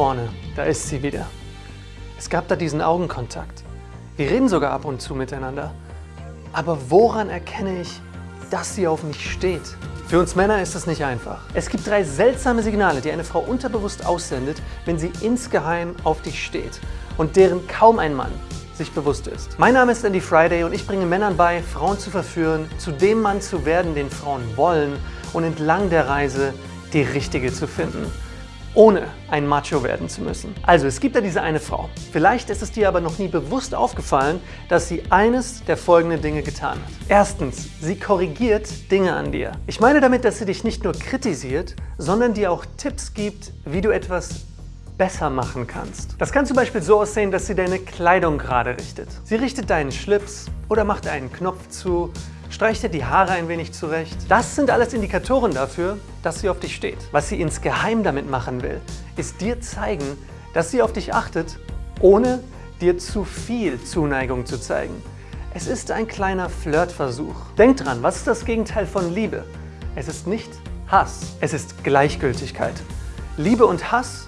vorne, da ist sie wieder. Es gab da diesen Augenkontakt. Wir reden sogar ab und zu miteinander. Aber woran erkenne ich, dass sie auf mich steht? Für uns Männer ist das nicht einfach. Es gibt drei seltsame Signale, die eine Frau unterbewusst aussendet, wenn sie insgeheim auf dich steht und deren kaum ein Mann sich bewusst ist. Mein Name ist Andy Friday und ich bringe Männern bei, Frauen zu verführen, zu dem Mann zu werden, den Frauen wollen und entlang der Reise die richtige zu finden ohne ein Macho werden zu müssen. Also es gibt da diese eine Frau. Vielleicht ist es dir aber noch nie bewusst aufgefallen, dass sie eines der folgenden Dinge getan hat. Erstens, sie korrigiert Dinge an dir. Ich meine damit, dass sie dich nicht nur kritisiert, sondern dir auch Tipps gibt, wie du etwas besser machen kannst. Das kann zum Beispiel so aussehen, dass sie deine Kleidung gerade richtet. Sie richtet deinen Schlips oder macht einen Knopf zu Streich dir die Haare ein wenig zurecht. Das sind alles Indikatoren dafür, dass sie auf dich steht. Was sie insgeheim damit machen will, ist dir zeigen, dass sie auf dich achtet, ohne dir zu viel Zuneigung zu zeigen. Es ist ein kleiner Flirtversuch. Denk dran, was ist das Gegenteil von Liebe? Es ist nicht Hass, es ist Gleichgültigkeit. Liebe und Hass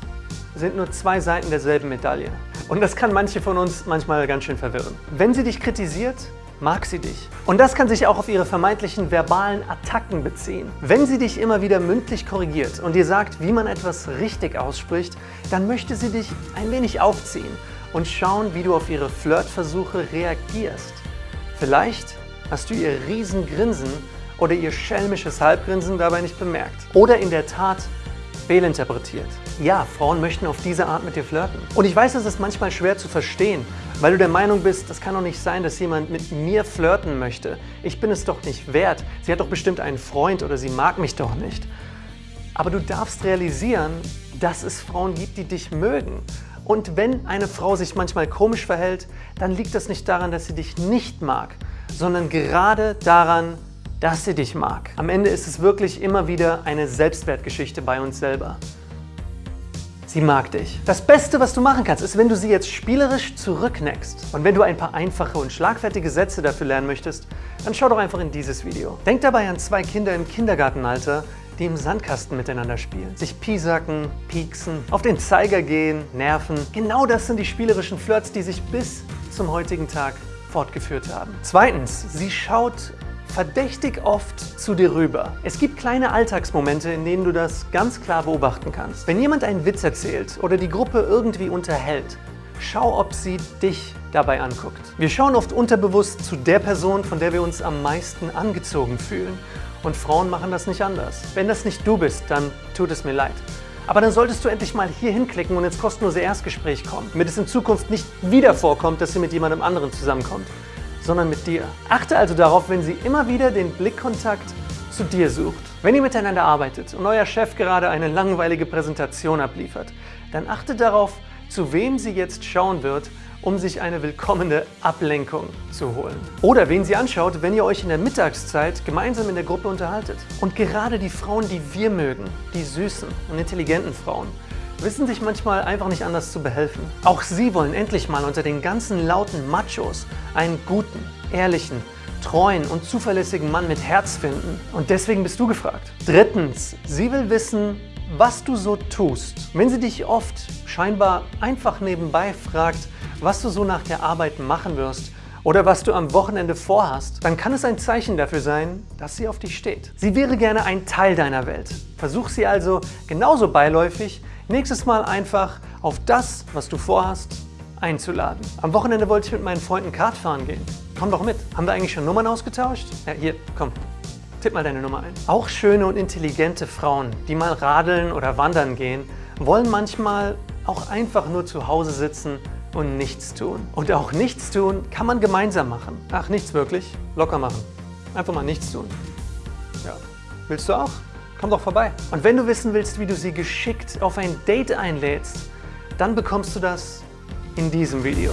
sind nur zwei Seiten derselben Medaille. Und das kann manche von uns manchmal ganz schön verwirren. Wenn sie dich kritisiert, mag sie dich. Und das kann sich auch auf ihre vermeintlichen verbalen Attacken beziehen. Wenn sie dich immer wieder mündlich korrigiert und dir sagt, wie man etwas richtig ausspricht, dann möchte sie dich ein wenig aufziehen und schauen, wie du auf ihre Flirtversuche reagierst. Vielleicht hast du ihr Riesengrinsen oder ihr schelmisches Halbgrinsen dabei nicht bemerkt. Oder in der Tat fehlinterpretiert. Ja, Frauen möchten auf diese Art mit dir flirten. Und ich weiß, es ist manchmal schwer zu verstehen, weil du der Meinung bist, das kann doch nicht sein, dass jemand mit mir flirten möchte. Ich bin es doch nicht wert. Sie hat doch bestimmt einen Freund oder sie mag mich doch nicht. Aber du darfst realisieren, dass es Frauen gibt, die dich mögen. Und wenn eine Frau sich manchmal komisch verhält, dann liegt das nicht daran, dass sie dich nicht mag, sondern gerade daran, dass sie dich mag. Am Ende ist es wirklich immer wieder eine Selbstwertgeschichte bei uns selber. Sie mag dich. Das Beste, was du machen kannst, ist, wenn du sie jetzt spielerisch zurückneckst. Und wenn du ein paar einfache und schlagfertige Sätze dafür lernen möchtest, dann schau doch einfach in dieses Video. Denk dabei an zwei Kinder im Kindergartenalter, die im Sandkasten miteinander spielen. Sich piesacken, pieksen, auf den Zeiger gehen, nerven. Genau das sind die spielerischen Flirts, die sich bis zum heutigen Tag fortgeführt haben. Zweitens, sie schaut verdächtig oft zu dir rüber. Es gibt kleine Alltagsmomente, in denen du das ganz klar beobachten kannst. Wenn jemand einen Witz erzählt oder die Gruppe irgendwie unterhält, schau, ob sie dich dabei anguckt. Wir schauen oft unterbewusst zu der Person, von der wir uns am meisten angezogen fühlen. Und Frauen machen das nicht anders. Wenn das nicht du bist, dann tut es mir leid. Aber dann solltest du endlich mal hier hinklicken und ins kostenlose Erstgespräch kommen, damit es in Zukunft nicht wieder vorkommt, dass sie mit jemandem anderen zusammenkommt sondern mit dir. Achte also darauf, wenn sie immer wieder den Blickkontakt zu dir sucht. Wenn ihr miteinander arbeitet und euer Chef gerade eine langweilige Präsentation abliefert, dann achte darauf, zu wem sie jetzt schauen wird, um sich eine willkommene Ablenkung zu holen. Oder wen sie anschaut, wenn ihr euch in der Mittagszeit gemeinsam in der Gruppe unterhaltet. Und gerade die Frauen, die wir mögen, die süßen und intelligenten Frauen, wissen sich manchmal einfach nicht anders zu behelfen. Auch sie wollen endlich mal unter den ganzen lauten Machos einen guten, ehrlichen, treuen und zuverlässigen Mann mit Herz finden. Und deswegen bist du gefragt. Drittens, sie will wissen, was du so tust. Wenn sie dich oft scheinbar einfach nebenbei fragt, was du so nach der Arbeit machen wirst oder was du am Wochenende vorhast, dann kann es ein Zeichen dafür sein, dass sie auf dich steht. Sie wäre gerne ein Teil deiner Welt. Versuch sie also genauso beiläufig Nächstes Mal einfach auf das, was du vorhast, einzuladen. Am Wochenende wollte ich mit meinen Freunden Kart fahren gehen. Komm doch mit. Haben wir eigentlich schon Nummern ausgetauscht? Ja, hier, komm. Tipp mal deine Nummer ein. Auch schöne und intelligente Frauen, die mal radeln oder wandern gehen, wollen manchmal auch einfach nur zu Hause sitzen und nichts tun. Und auch nichts tun kann man gemeinsam machen. Ach, nichts wirklich? Locker machen. Einfach mal nichts tun. Ja. Willst du auch? Komm doch vorbei. Und wenn du wissen willst, wie du sie geschickt auf ein Date einlädst, dann bekommst du das in diesem Video.